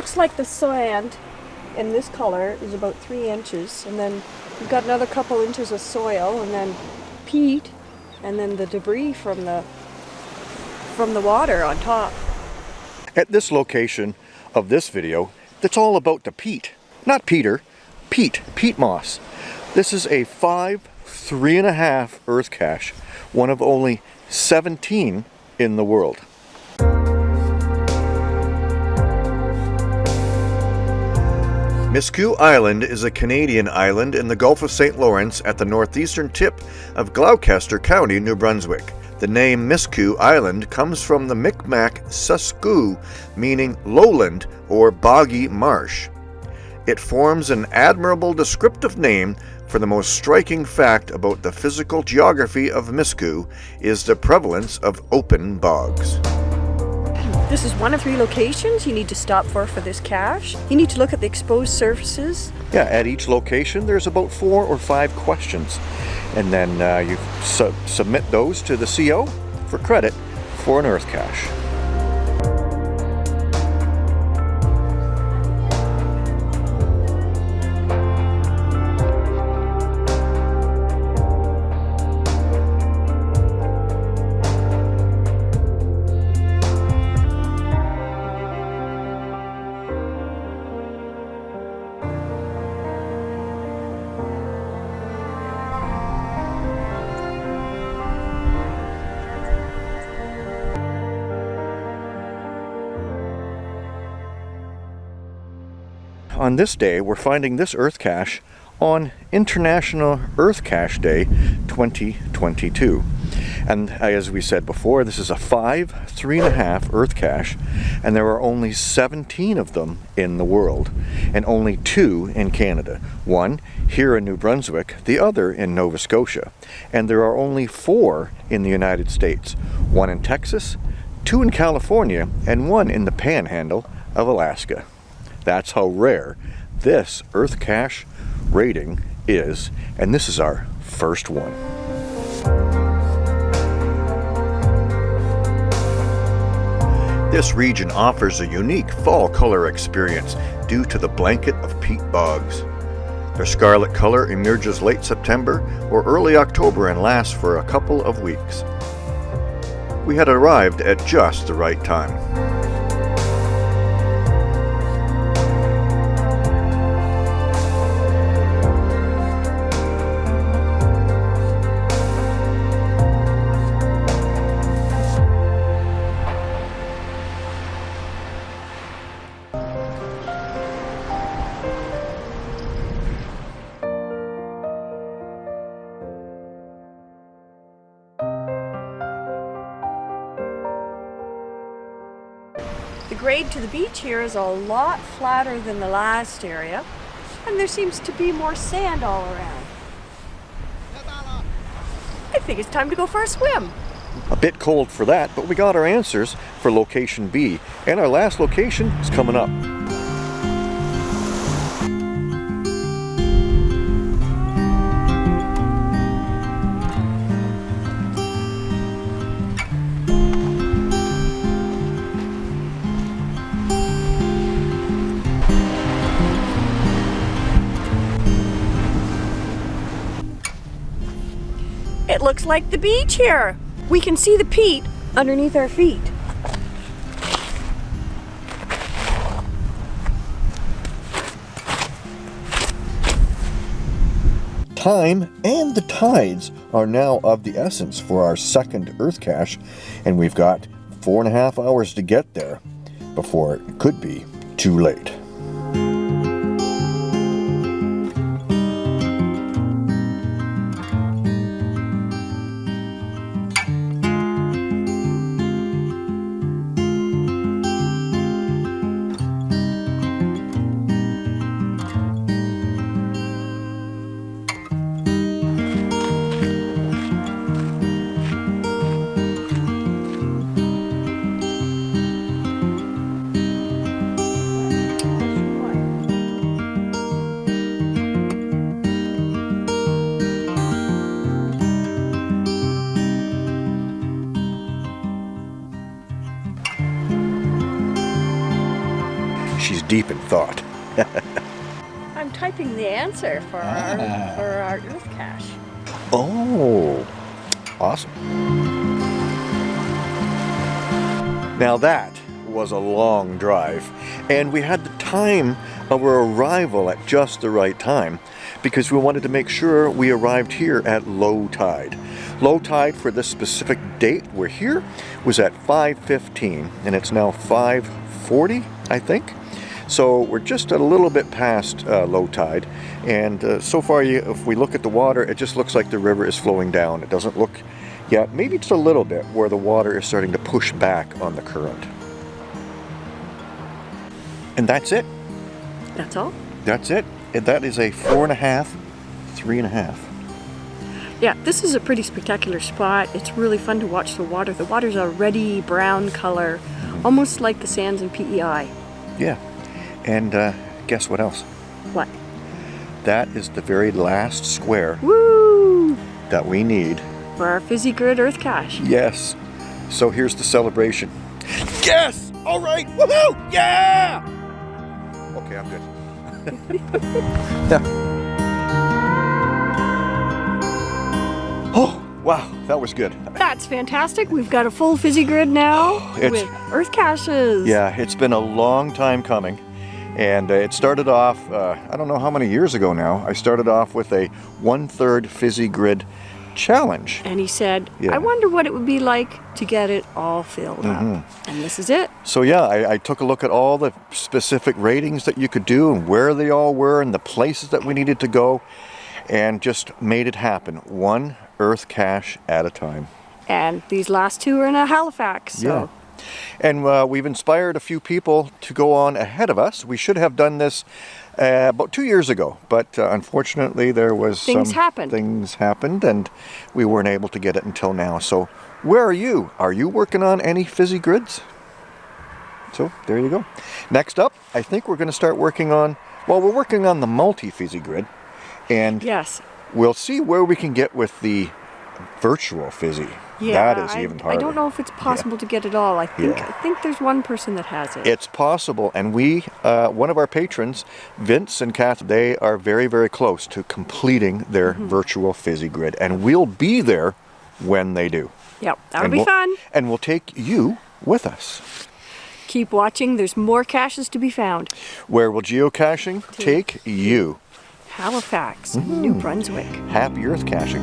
looks like the sand in this color is about three inches, and then you've got another couple inches of soil, and then peat, and then the debris from the from the water on top. At this location of this video, it's all about the peat. Not Peter, peat, peat moss. This is a five, three and a half earth cache, one of only 17 in the world. Miscou Island is a Canadian island in the Gulf of St. Lawrence at the northeastern tip of Gloucester County, New Brunswick. The name Miscou Island comes from the Micmac Susku, meaning lowland or boggy marsh. It forms an admirable descriptive name for the most striking fact about the physical geography of Miscou is the prevalence of open bogs. This is one of three locations you need to stop for for this cache. You need to look at the exposed surfaces. Yeah, at each location there's about four or five questions. And then uh, you su submit those to the CO for credit for an earth cache. On this day, we're finding this Earth cache on International Earth Cache Day 2022. And as we said before, this is a five, three and a half Earth cache, and there are only 17 of them in the world, and only two in Canada. One here in New Brunswick, the other in Nova Scotia. And there are only four in the United States, one in Texas, two in California, and one in the panhandle of Alaska. That's how rare this Earth Cache rating is, and this is our first one. This region offers a unique fall color experience due to the blanket of peat bogs. Their scarlet color emerges late September or early October and lasts for a couple of weeks. We had arrived at just the right time. Grade to the beach here is a lot flatter than the last area, and there seems to be more sand all around. I think it's time to go for a swim. A bit cold for that, but we got our answers for location B, and our last location is coming up. It looks like the beach here. We can see the peat underneath our feet. Time and the tides are now of the essence for our second Earth cache, and we've got four and a half hours to get there before it could be too late. She's deep in thought. I'm typing the answer for our Ah. for our Earth cache. Oh, awesome. Now that was a long drive, and we had the time of our arrival at just the right time because we wanted to make sure we arrived here at low tide. Low tide for this specific date we're here was at 5.15 and it's now 5.40 I think. So we're just a little bit past uh, low tide and uh, so far you, if we look at the water it just looks like the river is flowing down. It doesn't look yet, maybe just a little bit where the water is starting to push back on the current. And that's it. That's all. That's it. And That is a four and a half, three and a half. Yeah, this is a pretty spectacular spot. It's really fun to watch the water. The water's a reddy brown color, almost like the sands in PEI. Yeah. And uh, guess what else? What? That is the very last square Woo! that we need. For our Fizzy Grid Earth cache. Yes. So here's the celebration. Yes! All right! Woohoo! Yeah! Okay, I'm good. yeah. oh, wow, that was good. That's fantastic. We've got a full Fizzy Grid now with Earth caches. Yeah, it's been a long time coming. And uh, it started off, uh, I don't know how many years ago now, I started off with a one-third fizzy grid challenge. And he said, Yeah. I wonder what it would be like to get it all filled Mm-hmm. up. And this is it. So yeah, I, I took a look at all the specific ratings that you could do and where they all were and the places that we needed to go and just made it happen, one Earth cache at a time. And these last two are in a Halifax. So Yeah. And uh, we've inspired a few people to go on ahead of us. We should have done this uh, about two years ago, but uh, unfortunately there was Things some happened. things happened and we weren't able to get it until now. So where are you? Are you working on any fizzy grids? So there you go. Next up, I think we're going to start working on, well, we're working on the multi-fizzy grid and yes. we'll see where we can get with the virtual fizzy. Yeah, that is I, even harder. I don't know if it's possible to get it all. I think Yeah. I think there's one person that has it. It's possible, and we, uh, one of our patrons, Vince and Kath, they are very, very close to completing their Mm-hmm. virtual fizzy grid, and we'll be there when they do. yep, that'll and be we'll, fun. And we'll take you with us. Keep watching. There's more caches to be found. Where will geocaching take you? Halifax, New Brunswick. Happy Earth caching.